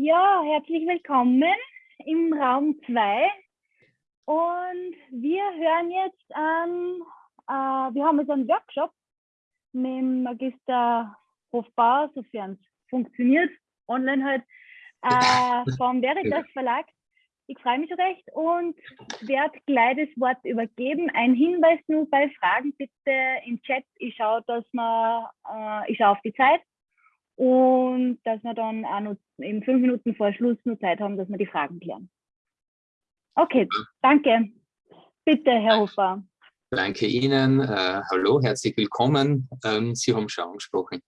Ja, herzlich willkommen im Raum 2. Und wir hören jetzt an, äh, wir haben jetzt einen Workshop mit dem Magister Hofbauer, sofern es funktioniert, online halt, äh, vom Veritas Verlag. Ich freue mich recht und werde gleich das Wort übergeben. Ein Hinweis nur bei Fragen bitte im Chat. Ich schaue, dass man, äh, ich schaue auf die Zeit und dass wir dann auch noch in fünf Minuten vor Schluss noch Zeit haben, dass wir die Fragen klären. Okay, danke. Bitte, Herr Hofer. Danke Ihnen. Äh, hallo, herzlich willkommen. Ähm, Sie haben schon angesprochen,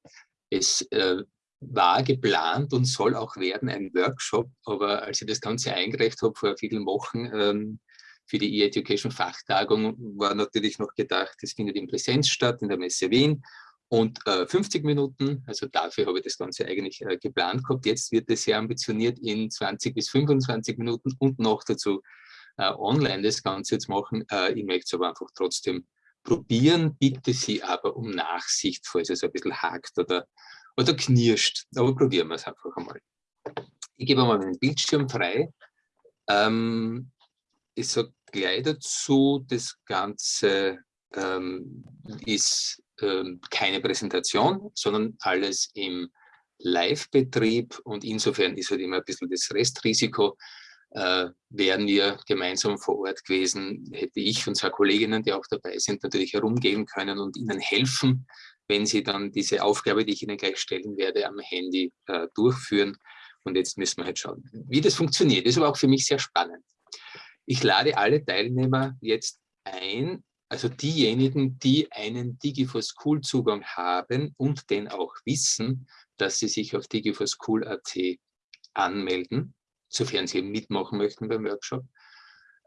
es äh, war geplant und soll auch werden ein Workshop, aber als ich das Ganze eingereicht habe vor vielen Wochen ähm, für die E-Education Fachtagung, war natürlich noch gedacht, es findet in Präsenz statt, in der Messe Wien und äh, 50 Minuten, also dafür habe ich das Ganze eigentlich äh, geplant gehabt. Jetzt wird es sehr ambitioniert in 20 bis 25 Minuten und noch dazu äh, online das Ganze zu machen. Äh, ich möchte es aber einfach trotzdem probieren, bitte Sie aber um Nachsicht, falls es ein bisschen hakt oder, oder knirscht. Aber probieren wir es einfach einmal. Ich gebe mal meinen Bildschirm frei. Ähm, ich sage gleich dazu, das Ganze ähm, ist keine Präsentation, sondern alles im Live-Betrieb und insofern ist halt immer ein bisschen das Restrisiko. Äh, wären wir gemeinsam vor Ort gewesen, hätte ich und zwei Kolleginnen, die auch dabei sind, natürlich herumgehen können und ihnen helfen, wenn sie dann diese Aufgabe, die ich ihnen gleich stellen werde, am Handy äh, durchführen. Und jetzt müssen wir halt schauen, wie das funktioniert. Das ist aber auch für mich sehr spannend. Ich lade alle Teilnehmer jetzt ein, also diejenigen, die einen Digi4School Zugang haben und den auch wissen, dass sie sich auf Digi4School.at anmelden, sofern sie mitmachen möchten beim Workshop,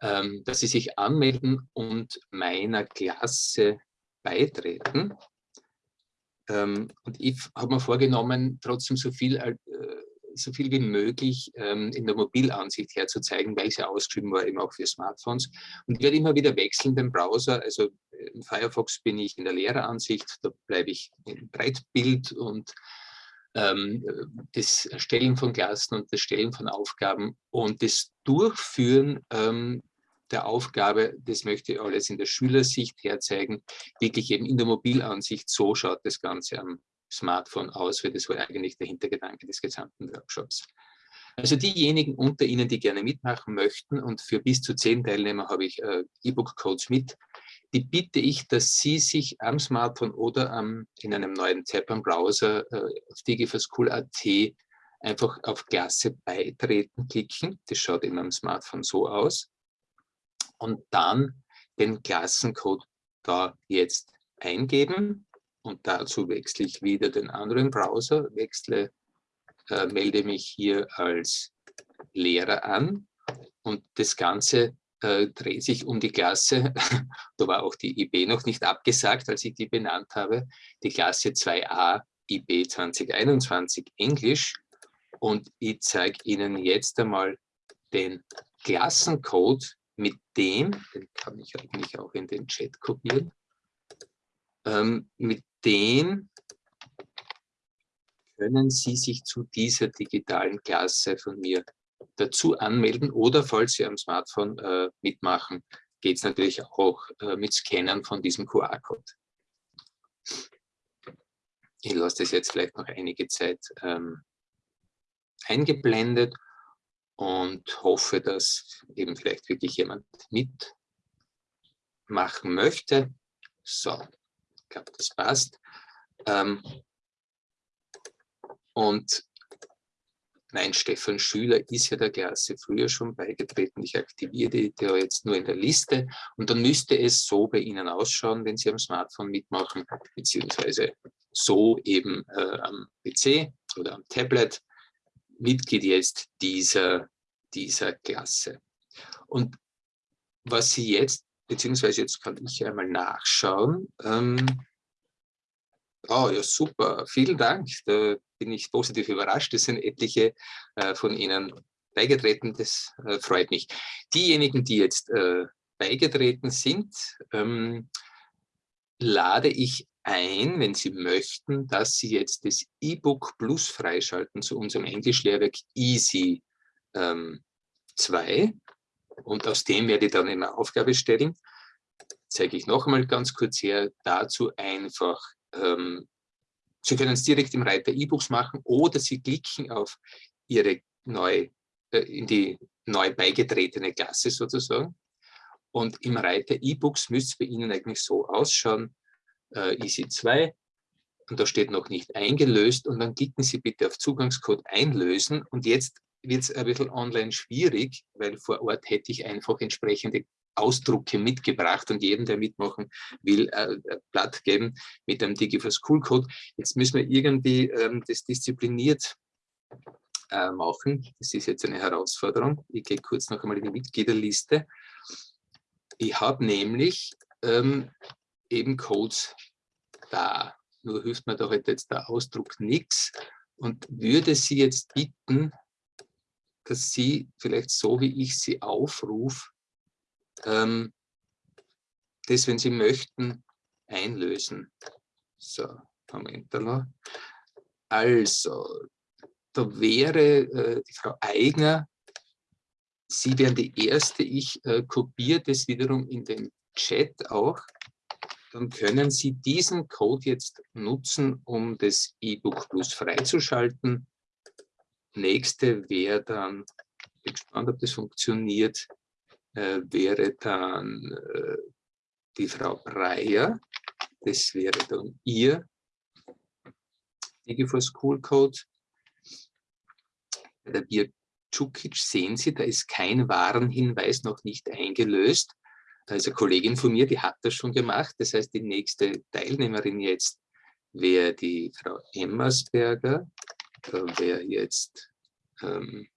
ähm, dass sie sich anmelden und meiner Klasse beitreten. Ähm, und ich habe mir vorgenommen, trotzdem so viel äh, so viel wie möglich ähm, in der Mobilansicht herzuzeigen, weil sie ausgeschrieben war, eben auch für Smartphones. Und ich werde immer wieder wechseln den Browser. Also in Firefox bin ich in der Lehreransicht, da bleibe ich im Breitbild und ähm, das Erstellen von Klassen und das Stellen von Aufgaben und das Durchführen ähm, der Aufgabe, das möchte ich alles in der Schülersicht herzeigen, wirklich eben in der Mobilansicht, so schaut das Ganze am Smartphone aus, weil das war eigentlich der Hintergedanke des gesamten Workshops. Also diejenigen unter Ihnen, die gerne mitmachen möchten und für bis zu zehn Teilnehmer habe ich äh, E-Book-Codes mit, die bitte ich, dass Sie sich am Smartphone oder am, in einem neuen Tab am Browser äh, auf digiforschool.at einfach auf Klasse beitreten klicken. Das schaut in meinem Smartphone so aus. Und dann den Klassencode da jetzt eingeben und dazu wechsle ich wieder den anderen Browser, wechsle, äh, melde mich hier als Lehrer an. Und das Ganze äh, dreht sich um die Klasse, da war auch die IB noch nicht abgesagt, als ich die benannt habe, die Klasse 2a IB 2021 Englisch. Und ich zeige Ihnen jetzt einmal den Klassencode, mit dem, den kann ich eigentlich auch in den Chat kopieren, ähm, mit dem können Sie sich zu dieser digitalen Klasse von mir dazu anmelden oder falls Sie am Smartphone äh, mitmachen, geht es natürlich auch äh, mit Scannen von diesem QR-Code. Ich lasse das jetzt vielleicht noch einige Zeit ähm, eingeblendet und hoffe, dass eben vielleicht wirklich jemand mitmachen möchte. So, ich glaube, das passt. Ähm, und mein Stefan Schüler ist ja der Klasse früher schon beigetreten. Ich aktiviere die ja jetzt nur in der Liste. Und dann müsste es so bei Ihnen ausschauen, wenn Sie am Smartphone mitmachen, beziehungsweise so eben äh, am PC oder am Tablet. Mitglied jetzt dieser, dieser Klasse. Und was Sie jetzt beziehungsweise jetzt kann ich einmal nachschauen. Ähm, oh ja, super, vielen Dank. Da bin ich positiv überrascht. Es sind etliche äh, von Ihnen beigetreten, das äh, freut mich. Diejenigen, die jetzt äh, beigetreten sind, ähm, lade ich ein, wenn Sie möchten, dass Sie jetzt das E-Book Plus freischalten zu unserem Englischlehrwerk Easy ähm, 2. Und aus dem werde ich dann eine Aufgabe stellen. Zeige ich noch einmal ganz kurz her. Dazu einfach, ähm, Sie können es direkt im Reiter E-Books machen oder Sie klicken auf Ihre neu, äh, in die neu beigetretene Klasse sozusagen. Und im Reiter E-Books müsste es bei Ihnen eigentlich so ausschauen, äh, Easy 2 und da steht noch nicht eingelöst und dann klicken Sie bitte auf Zugangscode einlösen und jetzt wird es ein bisschen online schwierig, weil vor Ort hätte ich einfach entsprechende Ausdrucke mitgebracht und jedem, der mitmachen will, äh, ein Blatt geben mit einem Digi School Code. Jetzt müssen wir irgendwie ähm, das diszipliniert äh, machen. Das ist jetzt eine Herausforderung. Ich gehe kurz noch einmal in die Mitgliederliste. Ich habe nämlich ähm, eben Codes da. Nur hilft mir da halt jetzt der Ausdruck nichts und würde Sie jetzt bitten, dass Sie vielleicht so, wie ich Sie aufrufe, ähm, das, wenn Sie möchten, einlösen. So, Moment noch. Also, da wäre äh, die Frau Eigner, Sie wären die Erste, ich äh, kopiere das wiederum in den Chat auch dann können Sie diesen Code jetzt nutzen, um das E-Book Plus freizuschalten. Nächste wäre dann, ich bin gespannt, ob das funktioniert, äh, wäre dann äh, die Frau Breyer. Das wäre dann ihr Digi School Code. Bei der Bier Czukic sehen Sie, da ist kein Warenhinweis noch nicht eingelöst. Da ist eine Kollegin von mir, die hat das schon gemacht. Das heißt, die nächste Teilnehmerin jetzt wäre die Frau Emmersberger. Da wäre jetzt ähm,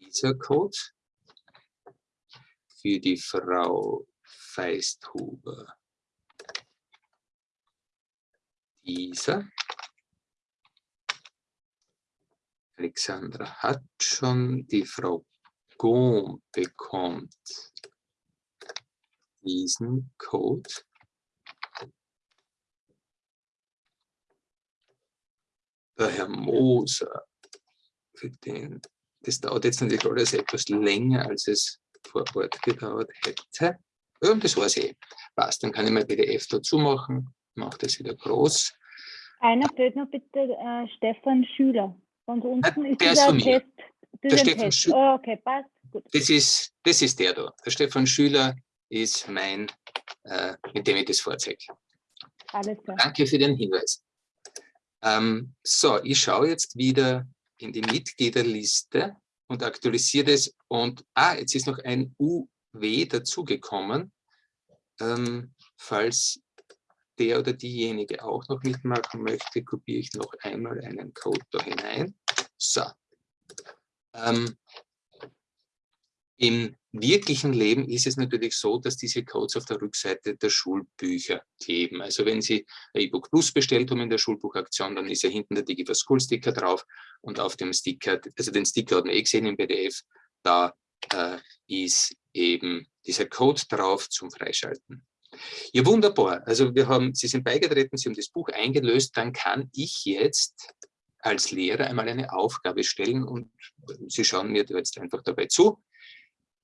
dieser Code für die Frau Feisthuber. Dieser. Alexandra hat schon, die Frau Go bekommt diesen Code. Der Herr Moser, für den, das dauert jetzt natürlich alles etwas länger, als es vor Ort gedauert hätte. Und das war es eh. Passt, dann kann ich mein PDF dazu machen, mache das wieder groß. Einer fehlt noch bitte, äh, Stefan Schüler. Ganz unten ist der Test. Der Stefan Schüler. Oh, okay, passt. Gut. Das ist, das ist der da. Der Stefan Schüler ist mein, äh, mit dem ich das vorzeige. Alles klar. Danke für den Hinweis. Ähm, so, ich schaue jetzt wieder in die Mitgliederliste und aktualisiere das. Und, ah, jetzt ist noch ein UW dazugekommen. Ähm, falls der oder diejenige auch noch mitmachen möchte, kopiere ich noch einmal einen Code da hinein. So. Ähm, Im wirklichen Leben ist es natürlich so, dass diese Codes auf der Rückseite der Schulbücher kleben. Also wenn Sie E-Book Plus bestellt haben in der Schulbuchaktion, dann ist ja hinten der Digital School Sticker drauf und auf dem Sticker, also den Sticker hat man eh gesehen im PDF, da äh, ist eben dieser Code drauf zum Freischalten. Ja, wunderbar. Also wir haben, Sie sind beigetreten, Sie haben das Buch eingelöst, dann kann ich jetzt als Lehrer einmal eine Aufgabe stellen und Sie schauen mir jetzt einfach dabei zu.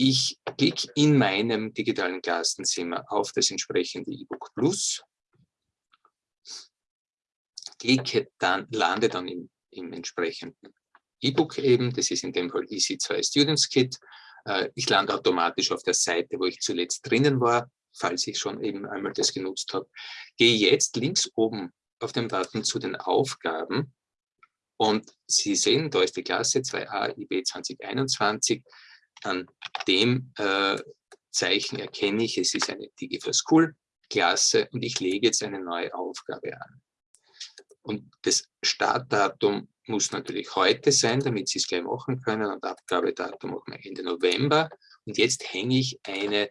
Ich klicke in meinem digitalen Klassenzimmer auf das entsprechende E-Book Plus, klicke dann, lande dann im, im entsprechenden E-Book eben, das ist in dem Fall EC2 Students Kit. Äh, ich lande automatisch auf der Seite, wo ich zuletzt drinnen war, falls ich schon eben einmal das genutzt habe. Gehe jetzt links oben auf den Button zu den Aufgaben und Sie sehen, da ist die Klasse 2a IB 2021. An dem äh, Zeichen erkenne ich, es ist eine Digi for School Klasse und ich lege jetzt eine neue Aufgabe an. Und das Startdatum muss natürlich heute sein, damit Sie es gleich machen können. Und Abgabedatum machen wir Ende November. Und jetzt hänge ich eine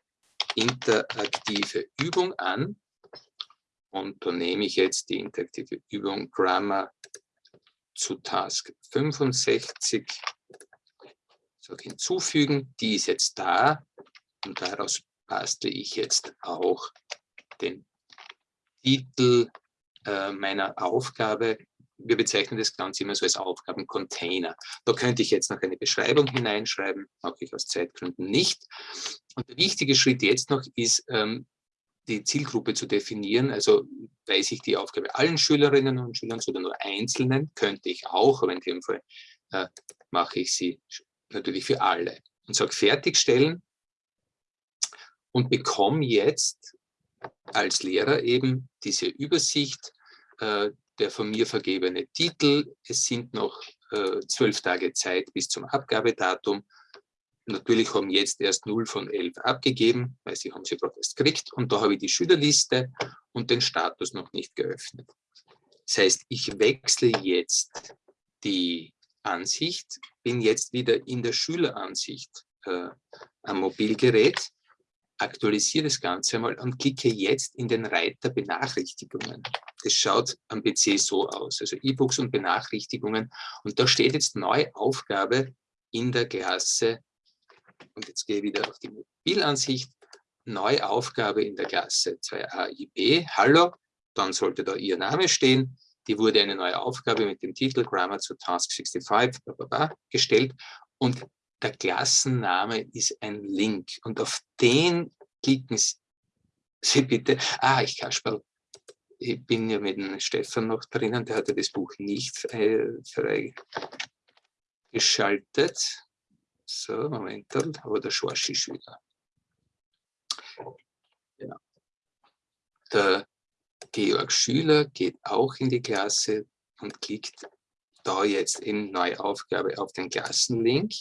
interaktive Übung an. Und da nehme ich jetzt die interaktive Übung Grammar zu Task 65 so hinzufügen. Die ist jetzt da und daraus bastle ich jetzt auch den Titel äh, meiner Aufgabe. Wir bezeichnen das Ganze immer so als Aufgabencontainer. Da könnte ich jetzt noch eine Beschreibung hineinschreiben, mache ich aus Zeitgründen nicht. Und der wichtige Schritt jetzt noch ist, ähm, die Zielgruppe zu definieren. Also weiß ich die Aufgabe allen Schülerinnen und Schülern oder nur Einzelnen, könnte ich auch, aber in dem Fall äh, mache ich sie natürlich für alle. Und sage fertigstellen und bekomme jetzt als Lehrer eben diese Übersicht äh, der von mir vergebene Titel. Es sind noch äh, zwölf Tage Zeit bis zum Abgabedatum. Natürlich haben jetzt erst 0 von 11 abgegeben, weil sie haben sie gerade erst gekriegt. Und da habe ich die Schülerliste und den Status noch nicht geöffnet. Das heißt, ich wechsle jetzt die Ansicht, bin jetzt wieder in der Schüleransicht äh, am Mobilgerät aktualisiere das Ganze mal und klicke jetzt in den Reiter Benachrichtigungen. Das schaut am PC so aus, also E-Books und Benachrichtigungen. Und da steht jetzt neue Aufgabe in der Klasse. Und jetzt gehe ich wieder auf die Mobilansicht. Neue Aufgabe in der Klasse 2a IB. Hallo, dann sollte da Ihr Name stehen. Die wurde eine neue Aufgabe mit dem Titel Grammar zu Task 65 gestellt. Und der Klassenname ist ein Link und auf den klicken Sie bitte. Ah, ich Kasperl, ich bin ja mit dem Stefan noch drinnen, der hatte das Buch nicht freigeschaltet. So, Moment, aber der Schorschi-Schüler. Genau. Der Georg Schüler geht auch in die Klasse und klickt da jetzt in Neue Aufgabe auf den Klassenlink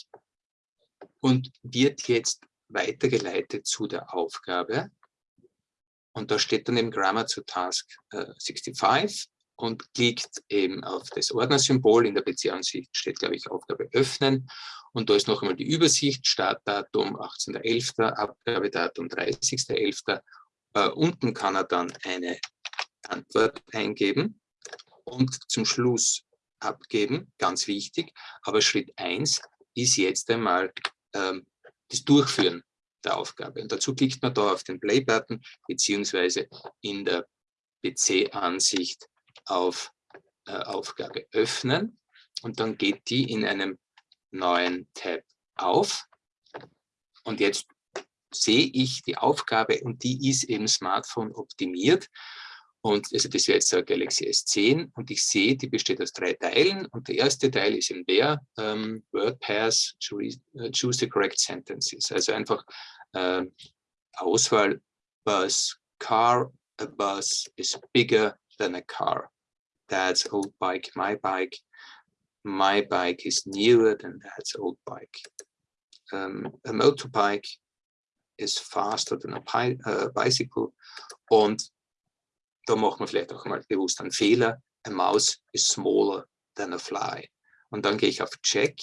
und wird jetzt weitergeleitet zu der Aufgabe. Und da steht dann im Grammar zu Task äh, 65 und klickt eben auf das Ordnersymbol. In der PC-Ansicht steht, glaube ich, Aufgabe öffnen. Und da ist noch einmal die Übersicht, Startdatum 18.11., Abgabedatum 30.11. Äh, unten kann er dann eine Antwort eingeben und zum Schluss abgeben, ganz wichtig. Aber Schritt 1 ist jetzt einmal ähm, das Durchführen der Aufgabe. Und dazu klickt man da auf den Play-Button beziehungsweise in der PC-Ansicht auf äh, Aufgabe öffnen und dann geht die in einem neuen Tab auf. Und jetzt sehe ich die Aufgabe und die ist eben Smartphone optimiert. Und also das wäre jetzt der Galaxy S10 und ich sehe, die besteht aus drei Teilen und der erste Teil ist in der ähm, WordPass, äh, choose the correct sentences. Also einfach äh, Auswahl Bus, Car, a bus is bigger than a car. That's old bike, my bike. My bike is newer than that's old bike. Um, a motorbike is faster than a uh, bicycle. Und da machen wir vielleicht auch mal bewusst einen Fehler. A mouse is smaller than a fly. Und dann gehe ich auf Check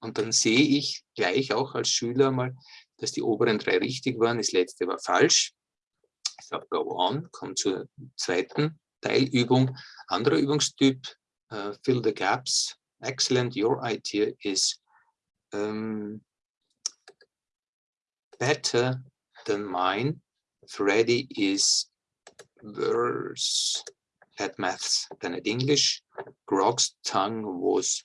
und dann sehe ich gleich auch als Schüler mal, dass die oberen drei richtig waren. Das letzte war falsch. Ich sage Go on, komme zur zweiten Teilübung. Anderer Übungstyp, uh, Fill the gaps. Excellent, your idea is um, better than mine. Freddy is worse at maths than at English. Grog's tongue was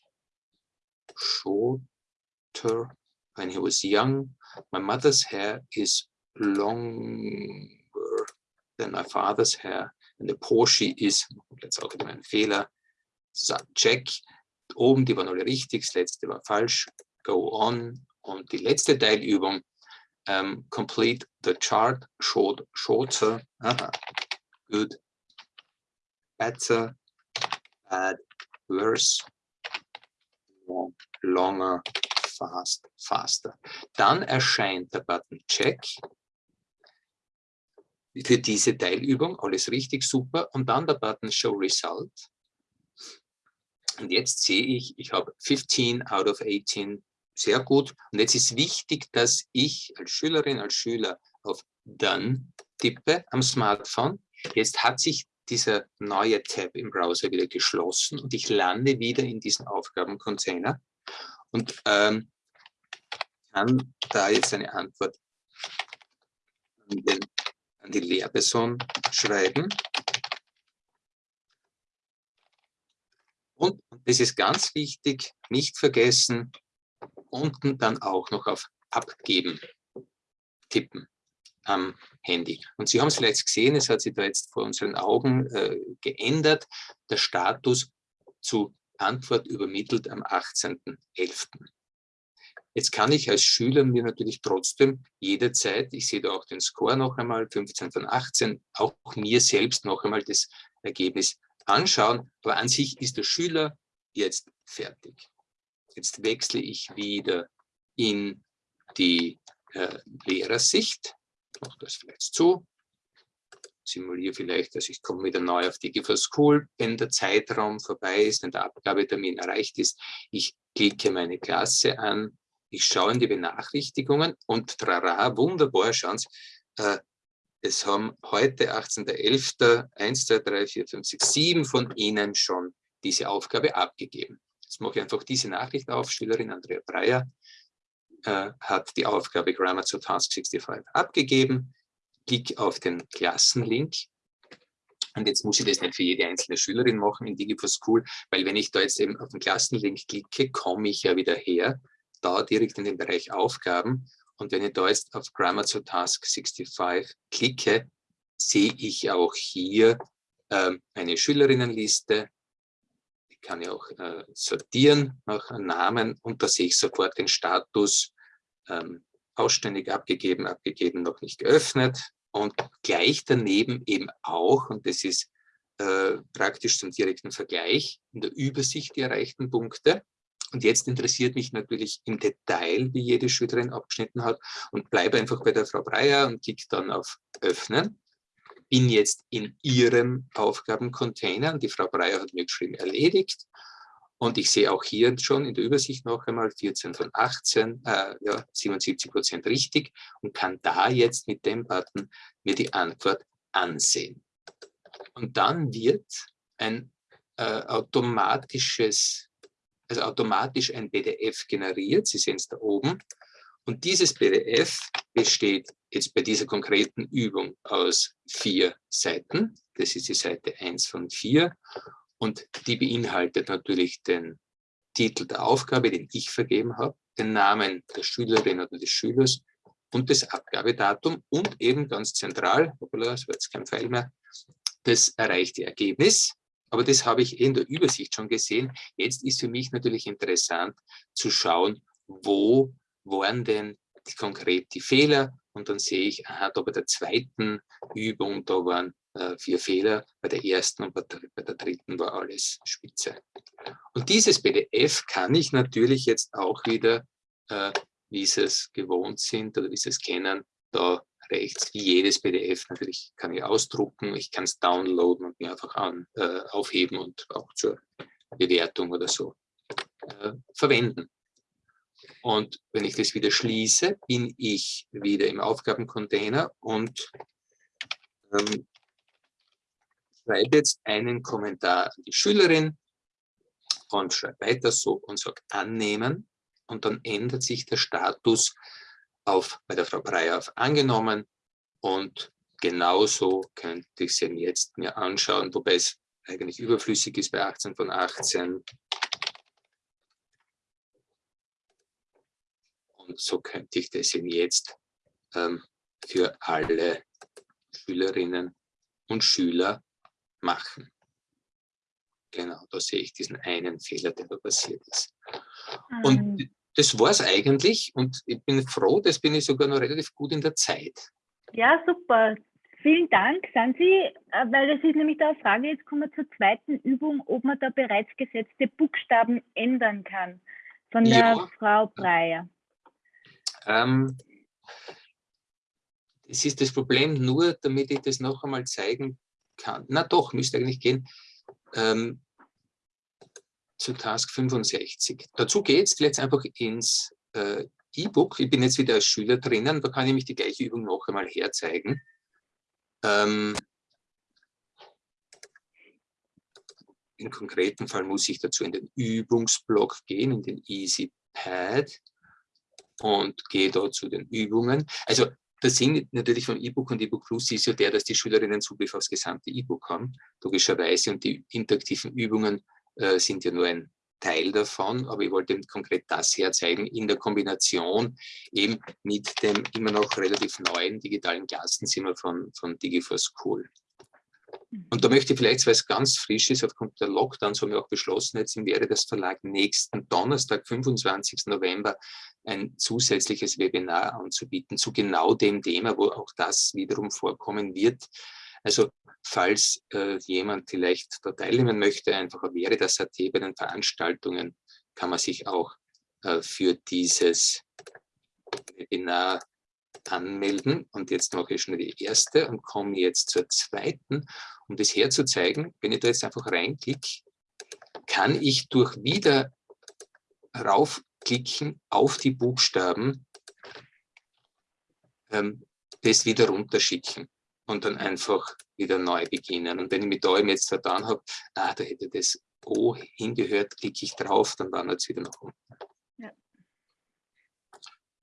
shorter when he was young. My mother's hair is longer than my father's hair. And the Porsche is, jetzt auch wieder ein Fehler, check. Oben, die waren alle richtig, das letzte war falsch. Go on. Und die letzte Teilübung, um, complete the chart, short, shorter. Aha good, better, bad, worse, long, longer, fast, faster. Dann erscheint der Button Check für diese Teilübung, alles richtig, super. Und dann der Button Show Result. Und jetzt sehe ich, ich habe 15 out of 18, sehr gut. Und jetzt ist wichtig, dass ich als Schülerin, als Schüler auf Done tippe am Smartphone Jetzt hat sich dieser neue Tab im Browser wieder geschlossen und ich lande wieder in diesen Aufgabencontainer und ähm, kann da jetzt eine Antwort an, den, an die Lehrperson schreiben. Und, und das ist ganz wichtig, nicht vergessen, unten dann auch noch auf Abgeben tippen am Handy. Und Sie haben es vielleicht gesehen, es hat sich da jetzt vor unseren Augen äh, geändert, der Status zu Antwort übermittelt am 18.11. Jetzt kann ich als Schüler mir natürlich trotzdem jederzeit, ich sehe da auch den Score noch einmal, 15 von 18, auch mir selbst noch einmal das Ergebnis anschauen. Aber an sich ist der Schüler jetzt fertig. Jetzt wechsle ich wieder in die äh, Lehrersicht. Mache das vielleicht zu. Simuliere vielleicht, dass ich komme wieder neu auf DigiFor School, wenn der Zeitraum vorbei ist, wenn der Abgabetermin erreicht ist. Ich klicke meine Klasse an, ich schaue in die Benachrichtigungen und trara, wunderbar, schauen Sie, äh, es haben heute, 18.11., 1, 2, 3, 4, 5, 6, 7 von Ihnen schon diese Aufgabe abgegeben. Jetzt mache ich einfach diese Nachricht auf. Schülerin Andrea Breyer äh, hat die Aufgabe Grammar zu Task 65 abgegeben. Klick auf den Klassenlink. Und jetzt muss ich das nicht für jede einzelne Schülerin machen in DigiFor weil wenn ich da jetzt eben auf den Klassenlink klicke, komme ich ja wieder her da direkt in den Bereich Aufgaben. Und wenn ich da jetzt auf Grammar to Task 65 klicke, sehe ich auch hier ähm, eine Schülerinnenliste. Kann ich auch äh, sortieren nach Namen und da sehe ich sofort den Status ähm, ausständig abgegeben, abgegeben, noch nicht geöffnet. Und gleich daneben eben auch, und das ist äh, praktisch zum direkten Vergleich, in der Übersicht die erreichten Punkte. Und jetzt interessiert mich natürlich im Detail, wie jede Schülerin abgeschnitten hat und bleibe einfach bei der Frau Breyer und klicke dann auf Öffnen. Bin jetzt in ihrem Aufgabencontainer und die Frau Breyer hat mir geschrieben, erledigt. Und ich sehe auch hier schon in der Übersicht noch einmal 14 von 18, äh, ja, 77 Prozent richtig und kann da jetzt mit dem Button mir die Antwort ansehen. Und dann wird ein äh, automatisches also automatisch ein PDF generiert. Sie sehen es da oben. Und dieses PDF besteht jetzt bei dieser konkreten Übung aus vier Seiten. Das ist die Seite 1 von 4. Und die beinhaltet natürlich den Titel der Aufgabe, den ich vergeben habe, den Namen der Schülerin oder des Schülers und das Abgabedatum und eben ganz zentral, hoppala, das war jetzt kein Pfeil mehr, das erreichte Ergebnis. Aber das habe ich in der Übersicht schon gesehen. Jetzt ist für mich natürlich interessant zu schauen, wo waren denn konkret die Fehler. Und dann sehe ich, aha, da bei der zweiten Übung, da waren äh, vier Fehler, bei der ersten und bei der, bei der dritten war alles spitze. Und dieses PDF kann ich natürlich jetzt auch wieder, äh, wie Sie es gewohnt sind oder wie Sie es kennen, da rechts, wie jedes PDF natürlich kann ich ausdrucken, ich kann es downloaden und mir einfach an, äh, aufheben und auch zur Bewertung oder so äh, verwenden. Und wenn ich das wieder schließe, bin ich wieder im Aufgabencontainer und ähm, schreibe jetzt einen Kommentar an die Schülerin und schreibe weiter so und sage annehmen und dann ändert sich der Status auf, bei der Frau Breyer auf angenommen und genauso könnte ich sie jetzt mir anschauen, wobei es eigentlich überflüssig ist bei 18 von 18. Und so könnte ich das jetzt ähm, für alle Schülerinnen und Schüler machen. Genau, da sehe ich diesen einen Fehler, der da passiert ist. Und ähm das war es eigentlich und ich bin froh, das bin ich sogar noch relativ gut in der Zeit. Ja, super. Vielen Dank. Sie, äh, weil das ist nämlich da eine Frage, jetzt kommen wir zur zweiten Übung, ob man da bereits gesetzte Buchstaben ändern kann von der ja. Frau Breyer. Ähm, das ist das Problem nur, damit ich das noch einmal zeigen kann. Na doch, müsste eigentlich gehen. Ähm, zu Task 65. Dazu geht es jetzt einfach ins äh, E-Book. Ich bin jetzt wieder als Schüler drinnen, da kann ich mich die gleiche Übung noch einmal herzeigen. Ähm, Im konkreten Fall muss ich dazu in den Übungsblock gehen, in den EasyPad und gehe dort zu den Übungen. Also der Sinn natürlich von E-Book und E-Book Plus ist ja der, dass die Schülerinnen Zugriff aufs gesamte E-Book haben, logischerweise, und die interaktiven Übungen äh, sind ja nur ein Teil davon, aber ich wollte konkret das herzeigen in der Kombination eben mit dem immer noch relativ neuen digitalen Klassenzimmer von, von Digi4 School. Und da möchte ich vielleicht, weil es ganz frisch ist, aufgrund der Lockdowns haben wir auch beschlossen, jetzt wäre das Verlag nächsten Donnerstag, 25. November, ein zusätzliches Webinar anzubieten zu genau dem Thema, wo auch das wiederum vorkommen wird. Also falls äh, jemand vielleicht da teilnehmen möchte, einfach wäre das AT bei den Veranstaltungen, kann man sich auch äh, für dieses Webinar anmelden. Und jetzt mache ich schon die erste und komme jetzt zur zweiten. Um das herzuzeigen, wenn ich da jetzt einfach reinklicke, kann ich durch wieder raufklicken auf die Buchstaben ähm, das wieder runterschicken und dann einfach wieder neu beginnen. Und wenn ich mit da eben jetzt vertan habe, ah, da hätte das O hingehört, klicke ich drauf, dann wandert es wieder nach unten.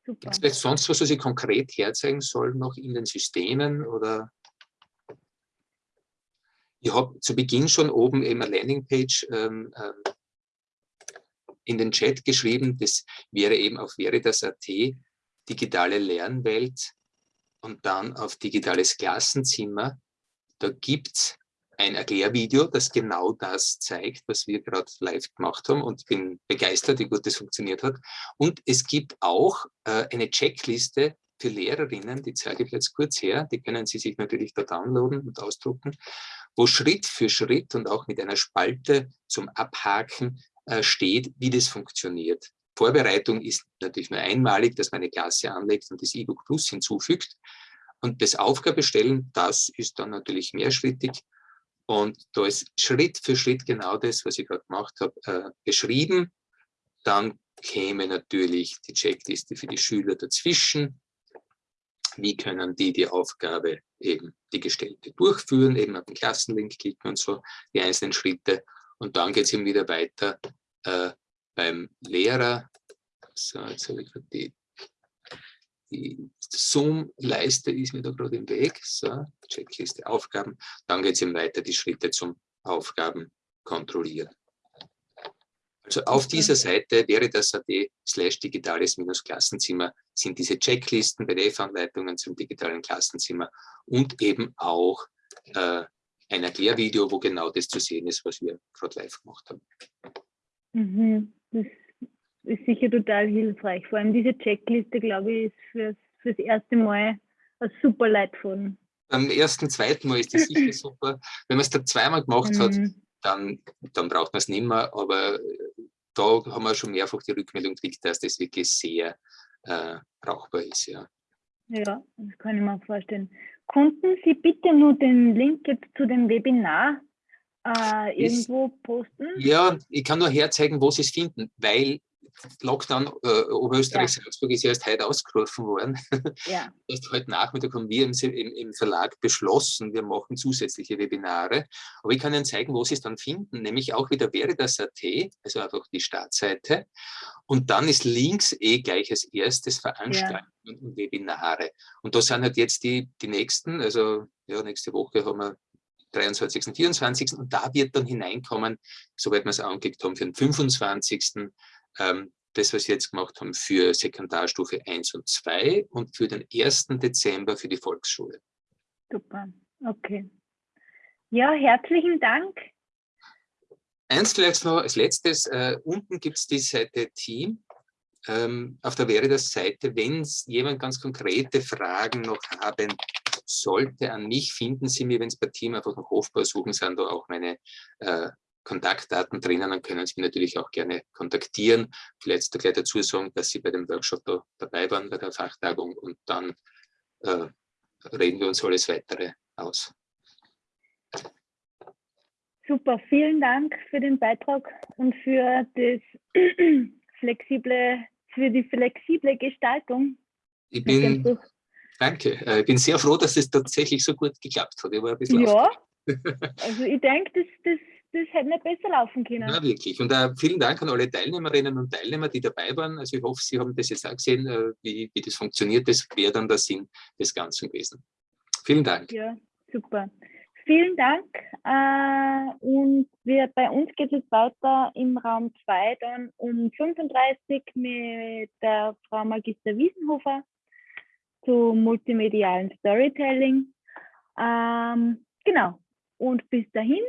Super. Gibt es sonst was, was ich konkret herzeigen soll, noch in den Systemen oder? Ich habe zu Beginn schon oben eben eine Landingpage ähm, ähm, in den Chat geschrieben. Das wäre eben auf Veritas.at, digitale Lernwelt und dann auf digitales Klassenzimmer. Da gibt es ein Erklärvideo, das genau das zeigt, was wir gerade live gemacht haben und ich bin begeistert, wie gut das funktioniert hat. Und es gibt auch äh, eine Checkliste für Lehrerinnen, die zeige ich jetzt kurz her, die können Sie sich natürlich da downloaden und ausdrucken, wo Schritt für Schritt und auch mit einer Spalte zum Abhaken äh, steht, wie das funktioniert. Vorbereitung ist natürlich nur einmalig, dass man eine Klasse anlegt und das E-Book Plus hinzufügt. Und das Aufgabestellen, das ist dann natürlich mehrschrittig. Und da ist Schritt für Schritt genau das, was ich gerade gemacht habe, äh, beschrieben. Dann käme natürlich die Checkliste für die Schüler dazwischen. Wie können die die Aufgabe eben die gestellte durchführen, eben auf den Klassenlink klicken und so, die einzelnen Schritte. Und dann geht es eben wieder weiter äh, beim Lehrer. So, jetzt habe ich die Zoom-Leiste ist mir da gerade im Weg. So, Checkliste Aufgaben. Dann geht es eben weiter, die Schritte zum Aufgaben kontrollieren. Also auf dieser Seite wäre das AD slash digitales Klassenzimmer sind diese Checklisten, PDF-Anleitungen zum digitalen Klassenzimmer und eben auch äh, ein Erklärvideo, wo genau das zu sehen ist, was wir gerade live gemacht haben. Mhm. Das ist sicher total hilfreich. Vor allem diese Checkliste, glaube ich, ist fürs, fürs erste Mal ein super Leitfaden. Beim ersten, zweiten Mal ist das sicher super. Wenn man es da zweimal gemacht mhm. hat, dann, dann braucht man es nicht mehr. Aber da haben wir schon mehrfach die Rückmeldung gekriegt, dass das wirklich sehr äh, brauchbar ist. Ja. ja, das kann ich mir vorstellen. Konnten Sie bitte nur den Link jetzt zu dem Webinar äh, irgendwo ist, posten? Ja, ich kann nur herzeigen, wo Sie es finden, weil Lockdown äh, Oberösterreich ja. Salzburg ist ja erst heute ausgerufen worden. Ja. Erst heute Nachmittag haben wir im, im, im, Verlag beschlossen, wir machen zusätzliche Webinare. Aber ich kann Ihnen zeigen, wo Sie es dann finden, nämlich auch wieder wäre das AT, also einfach die Startseite. Und dann ist links eh gleich als erstes Veranstaltungen ja. und Webinare. Und da sind halt jetzt die, die nächsten, also ja, nächste Woche haben wir 23. und 24. Und da wird dann hineinkommen, soweit wir es angeklickt haben, für den 25 ähm, das, was wir jetzt gemacht haben für Sekundarstufe 1 und 2 und für den 1. Dezember für die Volksschule. Super, okay. Ja, herzlichen Dank. Eins vielleicht noch als letztes, äh, unten gibt es die Seite Team. Ähm, auf der Veritas-Seite, wenn jemand ganz konkrete Fragen noch haben sollte an mich, finden Sie mir, wenn es bei Team einfach noch Hofbau suchen, sind da auch meine äh, Kontaktdaten drinnen, dann können Sie mich natürlich auch gerne kontaktieren. Vielleicht gleich dazu sagen, dass Sie bei dem Workshop da dabei waren, bei der Fachtagung und dann äh, reden wir uns alles weitere aus. Super, vielen Dank für den Beitrag und für das flexible, für die flexible Gestaltung. Ich bin, danke, äh, ich bin sehr froh, dass es tatsächlich so gut geklappt hat. Ja, also ich denke, das, das das hätte nicht besser laufen können. Ja, wirklich. Und äh, vielen Dank an alle Teilnehmerinnen und Teilnehmer, die dabei waren. Also ich hoffe, Sie haben das jetzt auch gesehen, äh, wie, wie das funktioniert. Das wäre dann der Sinn des Ganzen gewesen. Vielen Dank. Ja, super. Vielen Dank. Äh, und wir, bei uns geht es weiter im Raum 2 dann um 35 mit der Frau Magister Wiesenhofer zu multimedialen Storytelling. Ähm, genau. Und bis dahin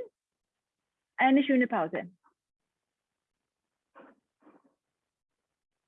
eine schöne Pause.